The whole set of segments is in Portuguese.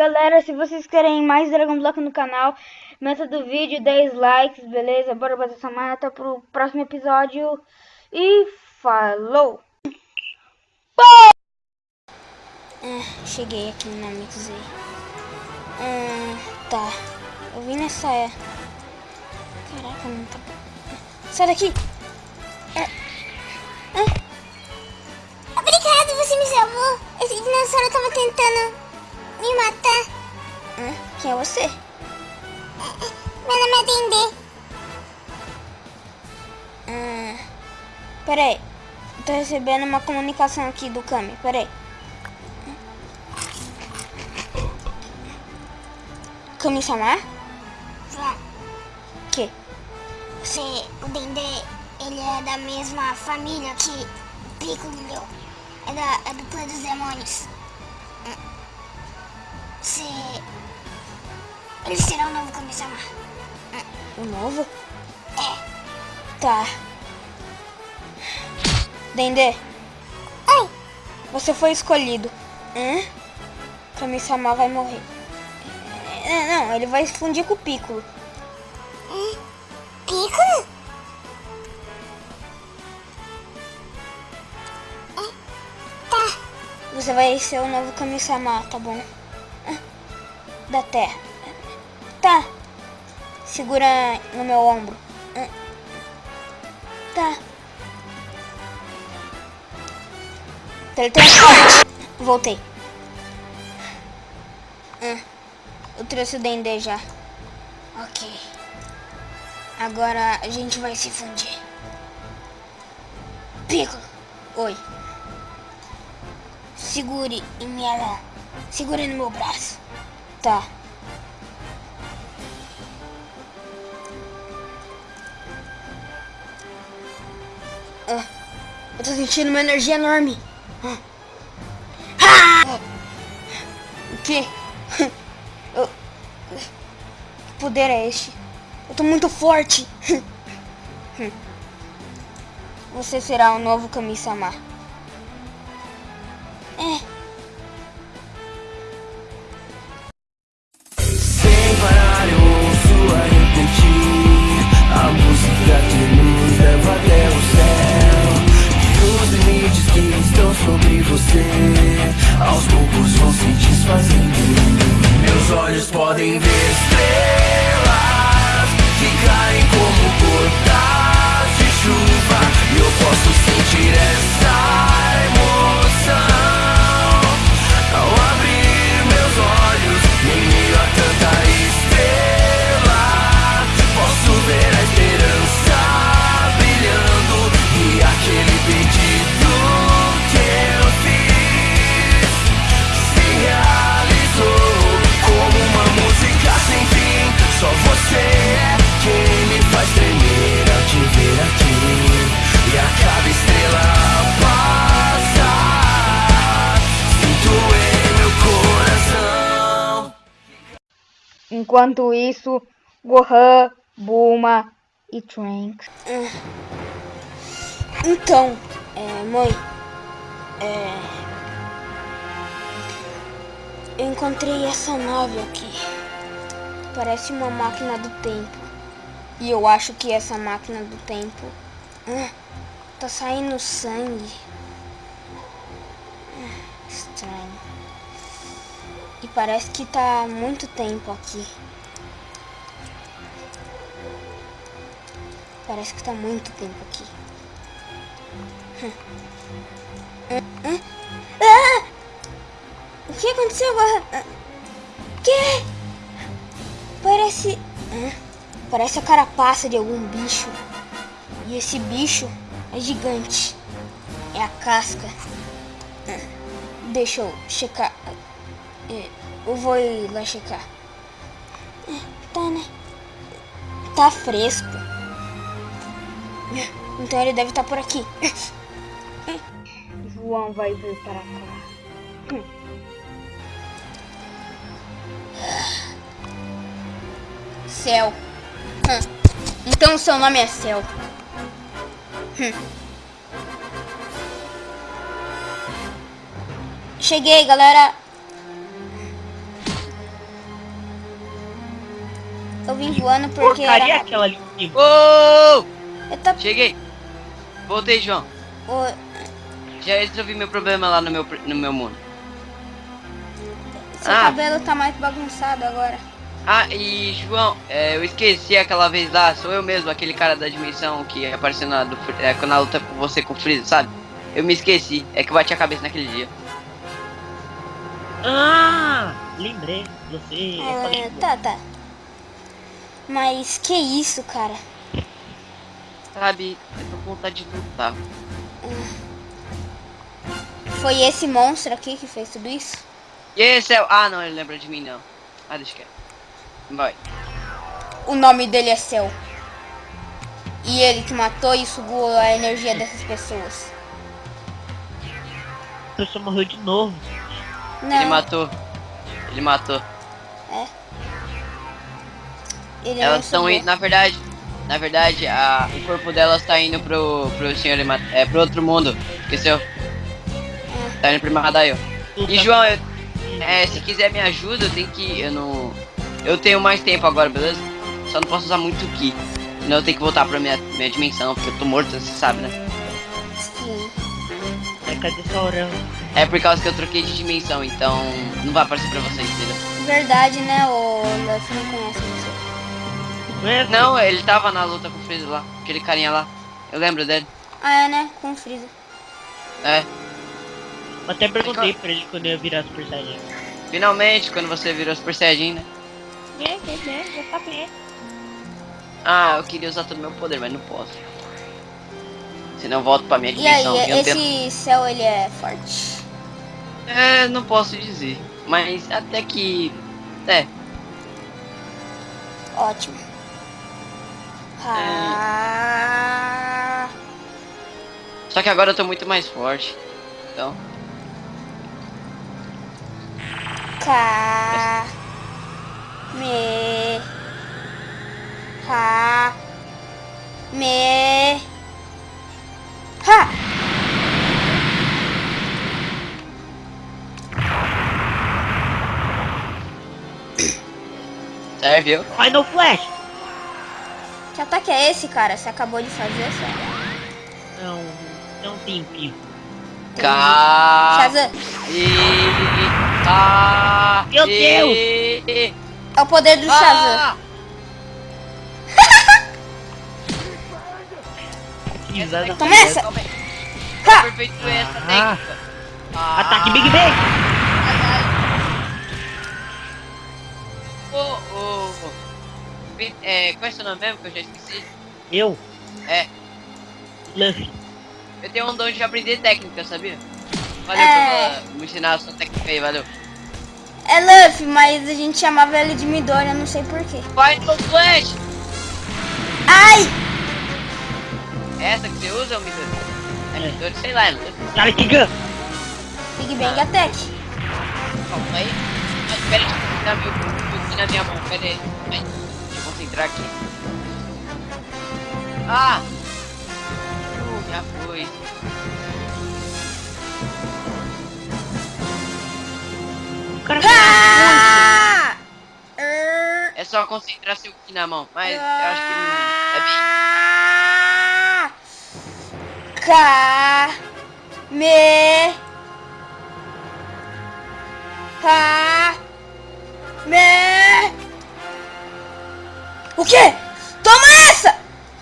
Galera, se vocês querem mais Dragon Block no canal, meta do vídeo 10 likes, beleza? Bora bater essa meta pro próximo episódio. E falou! Ah, cheguei aqui na Mixei. Ah, tá. Eu vim nessa é. Caraca, não tá. Sai daqui! Ah. Ah. Obrigado, você me salvou. Esse dinossauro tava tentando me matar. Hã? Quem é você? Meu nome é Dendê. Hum, peraí. Tô recebendo uma comunicação aqui do Kami. Peraí. Kami-sama? João, Que? você, o Dendê, ele é da mesma família que Piccolo. É, da, é do clã dos demônios. Você... Ele será o novo Kami-sama. O novo? É. Tá. Dendê, Oi, você foi escolhido. Hã? Kami-sama vai morrer. É, não, ele vai fundir com o Piccolo. Piccolo? Tá, Você vai ser o novo Kami-sama, tá bom? Da terra. Tá. Segura no meu ombro. Tá. Teletransporte. Voltei. Ah, Eu trouxe o Dendê já. Ok. Agora a gente vai se fundir. Piccolo. Oi. Segure em minha mão. Segure no meu braço. Tá. Ah, eu tô sentindo uma energia enorme. Ah. Ah! O quê? Eu... Que poder é este? Eu tô muito forte. Você será o novo Kami-sama. É. você. Aos poucos vão se desfazendo. Meus olhos podem ver estrelas Enquanto isso, Gohan, Bulma e Trunks. Então, é, mãe, é, eu encontrei essa nave aqui. Parece uma máquina do tempo. E eu acho que essa máquina do tempo ah, tá saindo sangue. Ah, Estranho. E parece que tá muito tempo aqui. Parece que tá muito tempo aqui. Ah! O que aconteceu agora? Ah, Que? Parece... Parece a carapaça de algum bicho. E esse bicho é gigante. É a casca. Deixa eu checar. É, Eu vou ir lá checar. É, Tá, né? Tá fresco. Então ele deve estar por aqui. João vai vir para cá. Céu. Hum. Então seu nome é Céu. Cheguei, galera. Eu vim voando porque Porcaria era... aquela ali! Eu tô... Cheguei. Voltei, João. Ô, Já resolvi meu problema lá no meu, no meu mundo. Seu Ah. cabelo tá mais bagunçado agora. Ah, e João, é, eu esqueci aquela vez lá, sou eu mesmo, aquele cara da dimensão que apareceu na, do, é, na luta com você com o Freeza, sabe? Eu me esqueci, é que eu bati a cabeça naquele dia. Ah, lembrei. Você. É, tá, tá. Mas que isso, cara? Sabe, eu tô com vontade de lutar. Foi esse monstro aqui que fez tudo isso? E esse é o... Ah, não, ele lembra de mim, não. Ah, deixa quieto. Vai. O nome dele é Céu. E ele que matou e sugou a energia dessas pessoas. a pessoa morreu de novo. Não, Ele matou. Ele matou. Ele Elas não estão indo, na verdade, na verdade, a, o corpo delas tá indo pro, pro senhor, é, pro outro mundo, esqueceu? Tá indo pro Mahadaio. E João, eu, é, se quiser me ajuda, eu tenho que, eu não, eu tenho mais tempo agora, beleza? Só não posso usar muito Ki, senão eu tenho que voltar pra minha, minha dimensão, porque eu tô morto, você sabe, né? Sim. É, cadê sua orelha? É por causa que eu troquei de dimensão, então não vai aparecer pra vocês, entendeu? Verdade, né? O Luffy não conhece Não é? Ele tava na luta com o Freeza lá, aquele carinha lá, eu lembro dele, Ah, é, né? Com o Freeza. é. Eu até perguntei pra ele quando eu ia virar Super Saiyajin. Finalmente, quando você virou Super Saiyajin, né? É, é, é, já tá bem. Ah, eu queria usar todo o meu poder, mas não posso. Senão eu volto pra minha E aí, dimensão. e tenho- esse céu, ele é forte? É, não posso dizer. Mas até que. É, Ótimo. É. Ah, só que agora eu tô muito mais forte. Então. Ka. Me. Ha. Me. Ha. Serve, viu? Final Flash! Que ataque é esse, cara? Você acabou de fazer, sério? Não, não tem pico. Shazam, E. Cá. Meu e- é o poder do Shazam. Ah! Risada Toma essa! Aperfeiçoei essa Ah. técnica. Ah. Ataque Big Bang! Ô, ô, ô. Vi- É, qual é seu nome mesmo que eu já esqueci? Eu? É. Luffy. Eu tenho um dom de aprender técnica, sabia? Valeu É. por me ensinar a sua técnica aí, valeu. É Luffy, mas a gente chamava ele de Midori, eu não sei porquê. Final Flash! Ai! É essa que você usa, ou Midori? É É. Midori, sei lá, é Midori. Cara, que gun! Big Bang Attack. Calma aí. Mas pera meu na minha mão, pera aí. Aqui. Ah! Uh, já foi. Ah! É só concentrar seu aqui na mão, mas eu acho que não- é bem... Ka me Ka me O quê? Toma essa!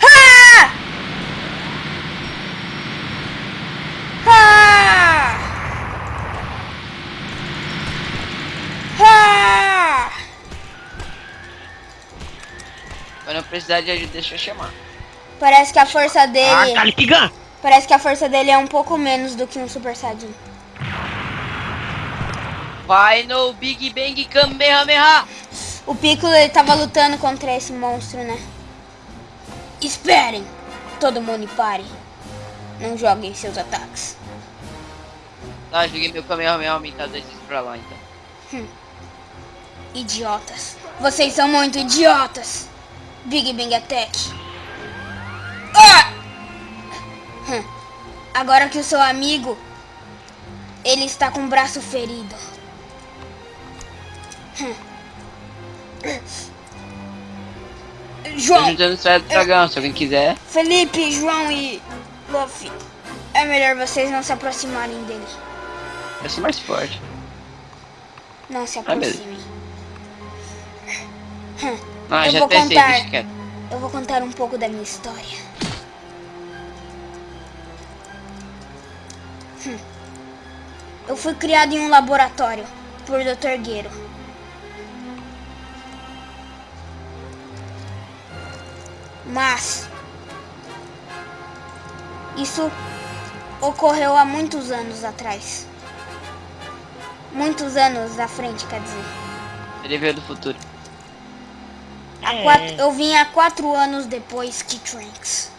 Ha! Ha! Ha! Quando eu precisar de ajuda, deixa eu chamar. Parece que a força dele Ah! Parece que a força dele é um pouco menos do que um Super Saiyajin. Vai no Big Bang Kamehameha! O Piccolo ele tava lutando contra esse monstro, né? Esperem! Todo mundo pare. Não joguem seus ataques. Tá, joguei meu Kamehameha aumentado dois vezes pra lá, então. Idiotas. Vocês são muito idiotas. Big Bang Attack. Ah! Hum. Agora que o seu amigo ele está com o braço ferido. Hum. João, juntando esfera do dragão, se alguém quiser. Felipe, João e Luffy. É melhor vocês não se aproximarem dele. Eu sou mais forte. Não se Ah, aproximem. Ah, Eu já vou pensei, contar. quieto. Eu vou contar um pouco da minha história. Hum. Eu fui criado em um laboratório por Dr. Gueiro. Mas isso ocorreu há muitos anos atrás. Muitos anos à frente, quer dizer. Ele veio do futuro. Há É. quatro- eu vim há quatro anos depois que Trunks.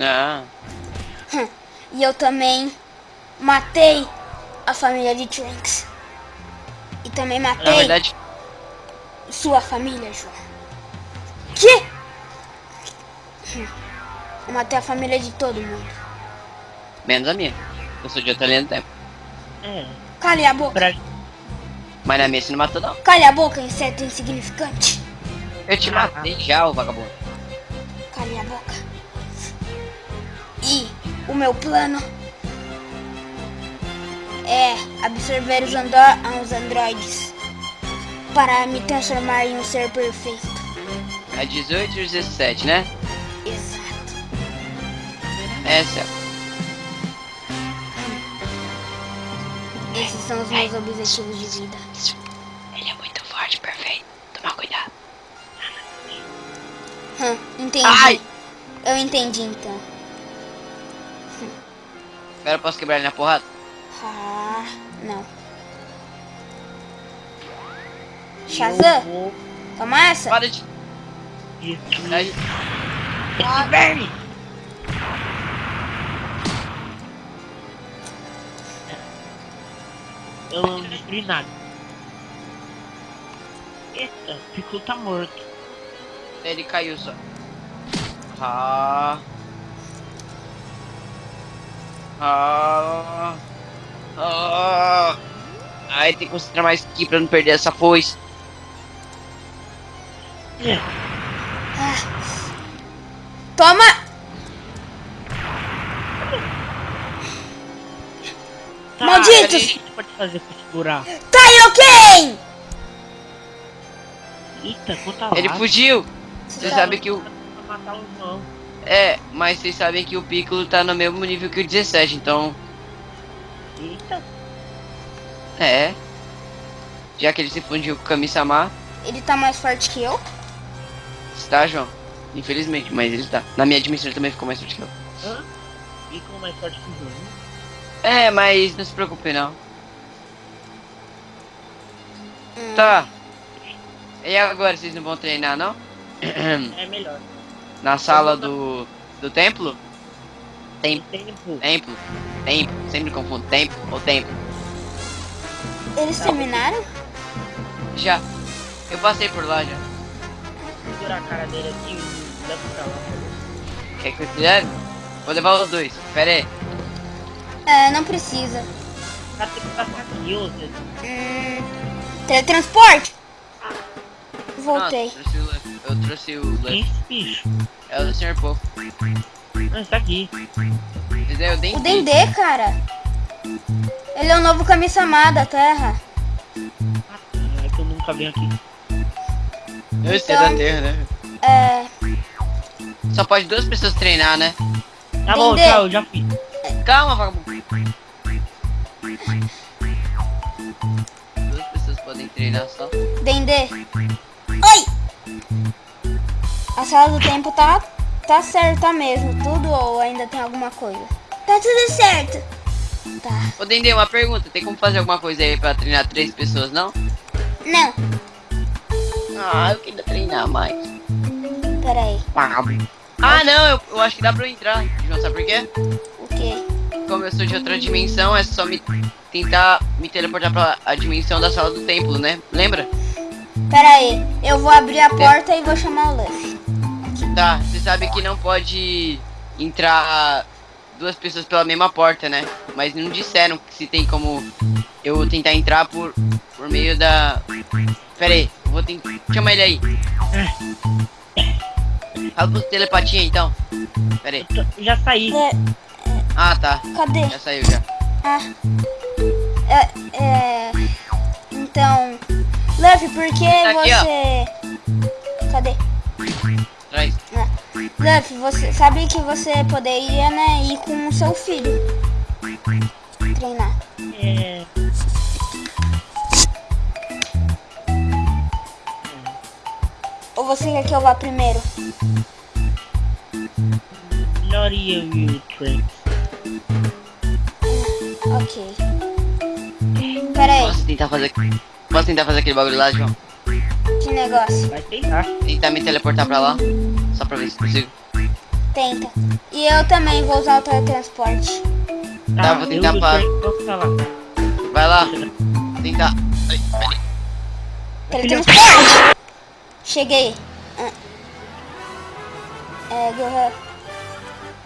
Ah, E eu também matei a família de Trunks. E também na matei verdade, sua família, João. Que? Hum. Eu matei a família de todo mundo. menos a minha. Eu sou de outra linha do tempo. É. Cale a boca. Pra... Mas na minha você não matou, não. Cale a boca, inseto insignificante. Eu te matei já, ô vagabundo. Cale a boca. E o meu plano é absorver os, andro os androides para me transformar em um ser perfeito. É 18 e 17, né? Essa. Esses são os meus objetivos de vida. Ele é muito forte, perfeito. Toma cuidado. Hum, entendi. Ai! Eu entendi então. Agora eu posso quebrar ele na porrada? Ah, não. Shazam, vou... toma essa. Para de. Isso. Esse verme! Eu não destruí nada. Eita, o Piccolo tá morto. Ele caiu só. Ah. Ah. Ah. Ai, tem que concentrar mais aqui pra não perder essa foice. É, Toma! Tá, Malditos! O que você pode fazer pra segurar? Kaioken! Eita, conta lá. Ele fugiu. Você tá- sabe que o. Pra matar o irmão. É, mas vocês sabem que o Piccolo tá no mesmo nível que o 17, então. Eita, É. Já que ele se fundiu com o Kami-sama, Ele tá mais forte que eu? está, João? Infelizmente, mas ele tá. Na minha dimensão ele também ficou mais forte que eu. hã? Ficou mais forte que o jogo. É, mas não se preocupe não. Hum. Tá. E agora, vocês não vão treinar, não? É melhor. Na sala do, do templo? Tem Tempo. templo, templo, sempre confundo tempo ou templo. Eles terminaram? Já, eu passei por lá já. Segurar a cara dele aqui e leva pra lá. Quer que eu te leve? Vou levar os dois, pera aí. É, não precisa. Tá tem que passar aqui, ô Zé. Hum, teletransporte? Voltei. Pronto, trouxe o Luffy. Eu trouxe o Que Luffy. isso, bicho? É o do Sr. Povo. Ah, tá aqui. Mas é o Dendê. O Dendê, cara. Ele é o novo Kami-sama da Terra. Ah, tá. É que eu nunca venho aqui. Eu sei Então- da Terra, né? É, Só pode duas pessoas treinar, né? Tá bom, Dendê. tchau, já fiz. Calma, vagabundo. Só. Dendê. Oi! A sala do tempo tá, tá certa mesmo, tudo ou ainda tem alguma coisa? Tá tudo certo. Tá. Ô Dendê, uma pergunta. Tem como fazer alguma coisa aí pra treinar três pessoas, não? Não, Ah, eu queria treinar mais. pera aí. Ah, não, eu, eu acho que dá pra eu entrar. João, sabe por quê? Como eu sou de outra dimensão, é só me tentar me teleportar pra a dimensão da sala do templo, né? Lembra? Pera aí, eu vou abrir a porta e vou chamar o Luffy. Tá, você sabe que não pode entrar duas pessoas pela mesma porta, né? Mas não disseram que se tem como eu tentar entrar por, por meio da. Pera aí, eu vou tentar. Chama ele aí. Fala com telepatia então. Pera aí. Tô- Já saí. É, Ah, tá. cadê? Já saiu já. Ah. É, é, então, Luffy, por que Tá aqui, ó. você... Cadê? Traz. Luffy, você sabe que você poderia, né, ir com o seu filho. Treinar. É. Ou você quer que eu vá primeiro? Melhor eu e o Trunks. Ok. Pera aí, Posso tentar fazer. Posso tentar fazer aquele bagulho lá, João? que negócio. Vai tentar. Tentar me teleportar pra lá. Só pra ver se consigo. Tenta. E eu também vou usar o teletransporte. Tá, vou eu tentar pra-. Vai lá. Tentar. Ai, pera aí. Teletransporte! Cheguei. Ah. É, Gohan.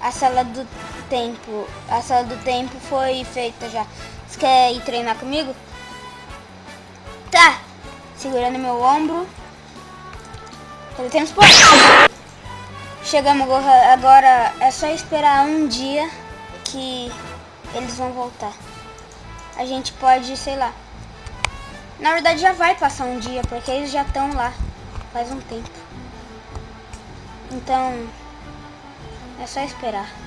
A sala do tempo. A sala do tempo foi feita já. Você quer ir treinar comigo? Tá. Segurando meu ombro. Teletransporte. Chegamos, Gohan. Agora é só esperar um dia que eles vão voltar. A gente pode, sei lá, na verdade já vai passar um dia, porque eles já estão lá faz um tempo. Então é só esperar.